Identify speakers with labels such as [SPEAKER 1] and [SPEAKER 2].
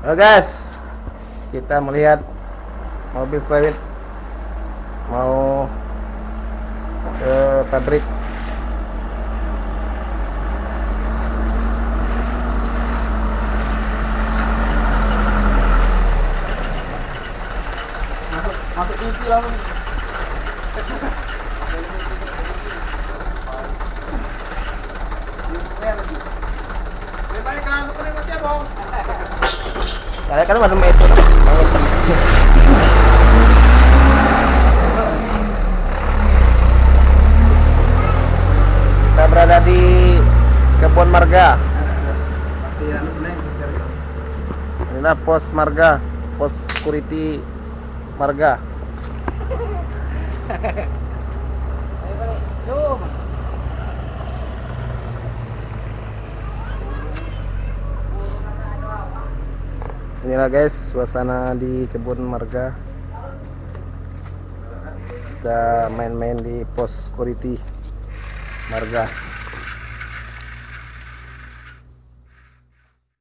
[SPEAKER 1] Oke guys, kita melihat mobil sawit mau ke pabrik.
[SPEAKER 2] Masuk masuk TV lah. Bang.
[SPEAKER 1] Kalian kan ada itu. Kita berada di kebun marga. Inilah pos marga, pos security marga. Inilah guys suasana di kebun marga. Kita main-main di pos security marga.